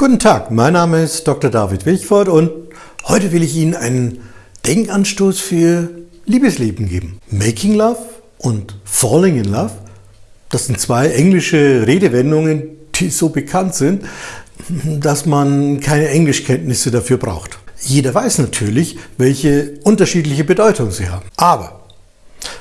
Guten Tag, mein Name ist Dr. David Wilchford und heute will ich Ihnen einen Denkanstoß für Liebesleben geben. Making Love und Falling in Love, das sind zwei englische Redewendungen, die so bekannt sind, dass man keine Englischkenntnisse dafür braucht. Jeder weiß natürlich, welche unterschiedliche Bedeutung sie haben. Aber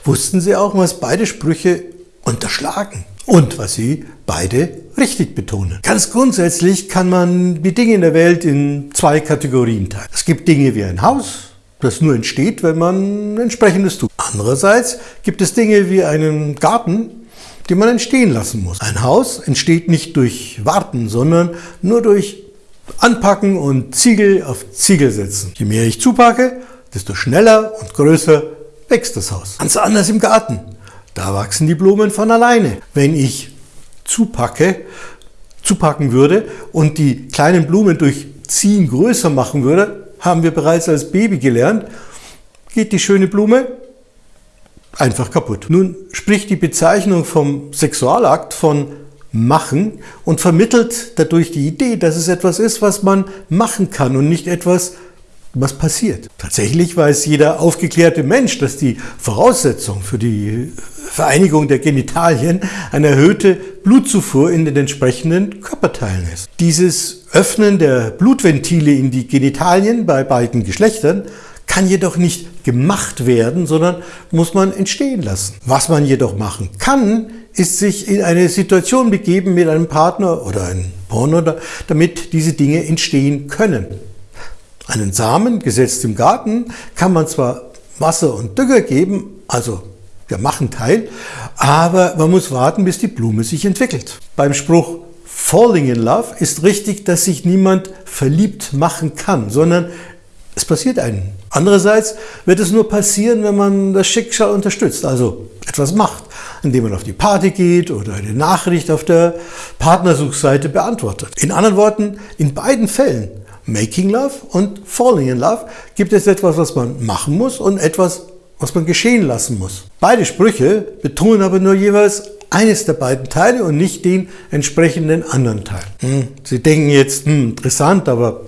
wussten Sie auch, was beide Sprüche unterschlagen? Und was sie beide richtig betonen. Ganz grundsätzlich kann man die Dinge in der Welt in zwei Kategorien teilen. Es gibt Dinge wie ein Haus, das nur entsteht, wenn man entsprechendes tut. Andererseits gibt es Dinge wie einen Garten, die man entstehen lassen muss. Ein Haus entsteht nicht durch Warten, sondern nur durch Anpacken und Ziegel auf Ziegel setzen. Je mehr ich zupacke, desto schneller und größer wächst das Haus. Ganz anders im Garten. Da wachsen die Blumen von alleine. Wenn ich zupacke, zupacken würde und die kleinen Blumen durch Ziehen größer machen würde, haben wir bereits als Baby gelernt, geht die schöne Blume einfach kaputt. Nun spricht die Bezeichnung vom Sexualakt von machen und vermittelt dadurch die Idee, dass es etwas ist, was man machen kann und nicht etwas, was passiert. Tatsächlich weiß jeder aufgeklärte Mensch, dass die Voraussetzung für die Vereinigung der Genitalien eine erhöhte Blutzufuhr in den entsprechenden Körperteilen ist. Dieses Öffnen der Blutventile in die Genitalien bei beiden Geschlechtern kann jedoch nicht gemacht werden, sondern muss man entstehen lassen. Was man jedoch machen kann, ist sich in eine Situation begeben mit einem Partner oder einem Partner, damit diese Dinge entstehen können. Einen Samen, gesetzt im Garten, kann man zwar Wasser und Dünger geben, also wir machen Teil, aber man muss warten, bis die Blume sich entwickelt. Beim Spruch Falling in Love ist richtig, dass sich niemand verliebt machen kann, sondern es passiert einem. Andererseits wird es nur passieren, wenn man das Schicksal unterstützt, also etwas macht, indem man auf die Party geht oder eine Nachricht auf der Partnersuchseite beantwortet. In anderen Worten, in beiden Fällen, Making Love und Falling in Love, gibt es etwas, was man machen muss und etwas, was man geschehen lassen muss. Beide Sprüche betonen aber nur jeweils eines der beiden Teile und nicht den entsprechenden anderen Teil. Hm, Sie denken jetzt, hm, interessant, aber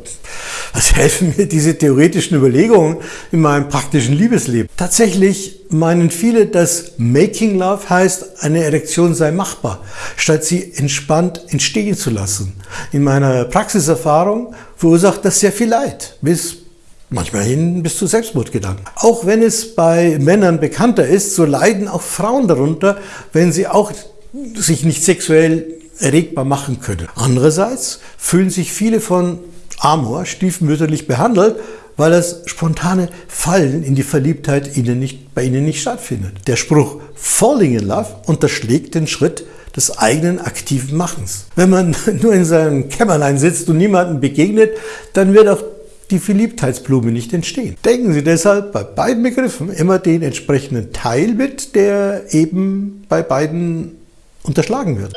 was helfen mir diese theoretischen Überlegungen in meinem praktischen Liebesleben? Tatsächlich meinen viele, dass Making Love heißt, eine Erektion sei machbar, statt sie entspannt entstehen zu lassen. In meiner Praxiserfahrung verursacht das sehr viel Leid, bis manchmal hin bis zu Selbstmordgedanken. Auch wenn es bei Männern bekannter ist, so leiden auch Frauen darunter, wenn sie auch sich nicht sexuell erregbar machen können. Andererseits fühlen sich viele von Amor stiefmütterlich behandelt, weil das spontane Fallen in die Verliebtheit ihnen nicht, bei ihnen nicht stattfindet. Der Spruch Falling in Love unterschlägt den Schritt des eigenen aktiven Machens. Wenn man nur in seinem Kämmerlein sitzt und niemandem begegnet, dann wird auch die Verliebtheitsblume nicht entstehen. Denken Sie deshalb bei beiden Begriffen immer den entsprechenden Teil mit, der eben bei beiden unterschlagen wird.